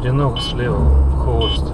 Одинок слева, хвост.